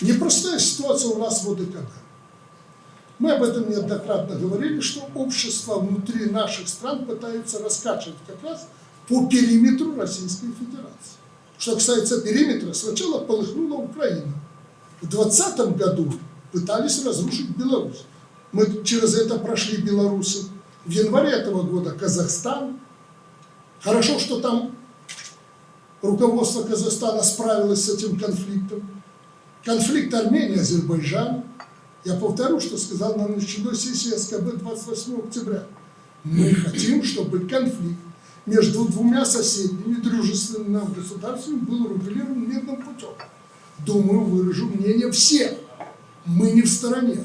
Непростая ситуация у нас в ОДКБ. Мы об этом неоднократно говорили, что общество внутри наших стран пытаются раскачивать как раз по периметру Российской Федерации. Что касается периметра, сначала полыхнула Украина. В 2020 году пытались разрушить Беларусь. Мы через это прошли белорусы. В январе этого года Казахстан. Хорошо, что там руководство Казахстана справилось с этим конфликтом. Конфликт Армении-Азербайджан. Я повторю, что сказал на начальной сессии СКБ 28 октября. Мы хотим, чтобы конфликт между двумя соседними дружественными нам государствами был урегулирован мирным путем. Думаю, выражу мнение всех. Мы не в стороне.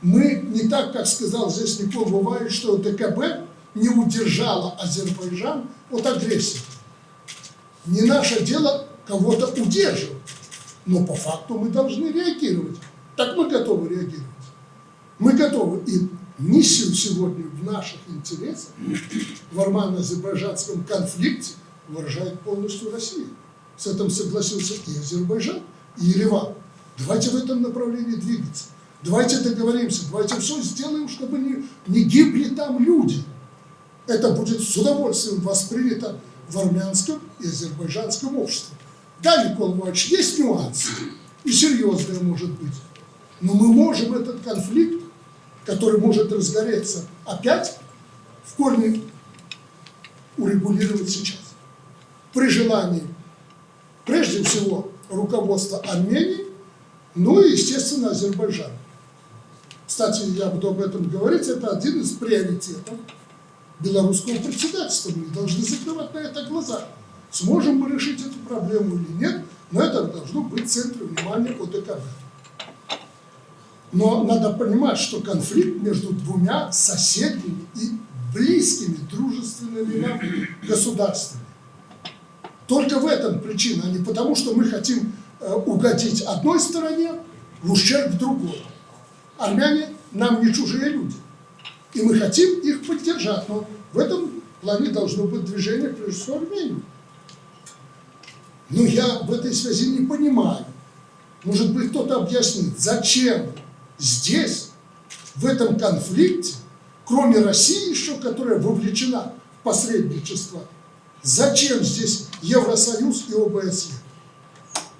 Мы не так, как сказал здесь Никол бывает, что ДКБ не удержала Азербайджан от агрессии. Не наше дело кого-то удерживать, но по факту мы должны реагировать. Так мы готовы реагировать. Мы готовы. И миссию сегодня в наших интересах в армяно-азербайджанском конфликте выражает полностью Россия. С этим согласился и Азербайджан, и Ереван. Давайте в этом направлении двигаться. Давайте договоримся, давайте все сделаем, чтобы не, не гибли там люди. Это будет с удовольствием воспринято в армянском и азербайджанском обществе. Да, Николай Иванович, есть нюансы, и серьезные, может быть. Но мы можем этот конфликт, который может разгореться опять, в корне урегулировать сейчас. При желании, прежде всего, руководства Армении, ну и, естественно, Азербайджана. Кстати, я буду об этом говорить, это один из приоритетов белорусского председательства. Мы должны закрывать на это глаза. Сможем мы решить эту проблему или нет, но это должно быть центром внимания ОДКБ. Но надо понимать, что конфликт между двумя соседними и близкими, дружественными государствами. Только в этом причина, а не потому, что мы хотим э, угодить одной стороне в ущерб другой. Армяне нам не чужие люди. И мы хотим их поддержать. Но в этом плане должно быть движение, прежде всего, Армении. Но я в этой связи не понимаю. Может быть, кто-то объяснит, зачем здесь, в этом конфликте, кроме России еще, которая вовлечена в посредничество, зачем здесь Евросоюз и ОБСЕ?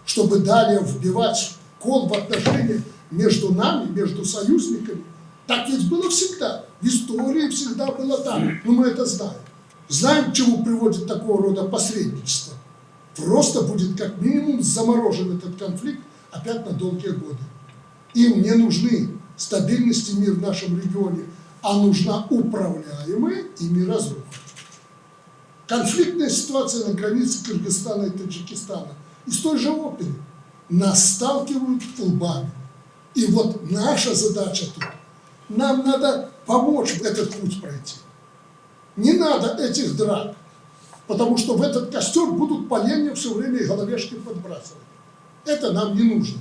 Чтобы далее вбивать кол в отношения между нами, между союзниками. Так ведь было всегда. В истории всегда было так. Но мы это знаем. Знаем, к чему приводит такого рода посредничество. Просто будет как минимум заморожен этот конфликт опять на долгие годы. Им не нужны стабильность и мир в нашем регионе, а нужна управляемая ими разруха. Конфликтная ситуация на границе Кыргызстана и Таджикистана из той же оперы нас сталкивают лбами. И вот наша задача тут, нам надо помочь этот путь пройти. Не надо этих драк, потому что в этот костер будут поленья все время и головешки подбрасывать. Это нам не нужно.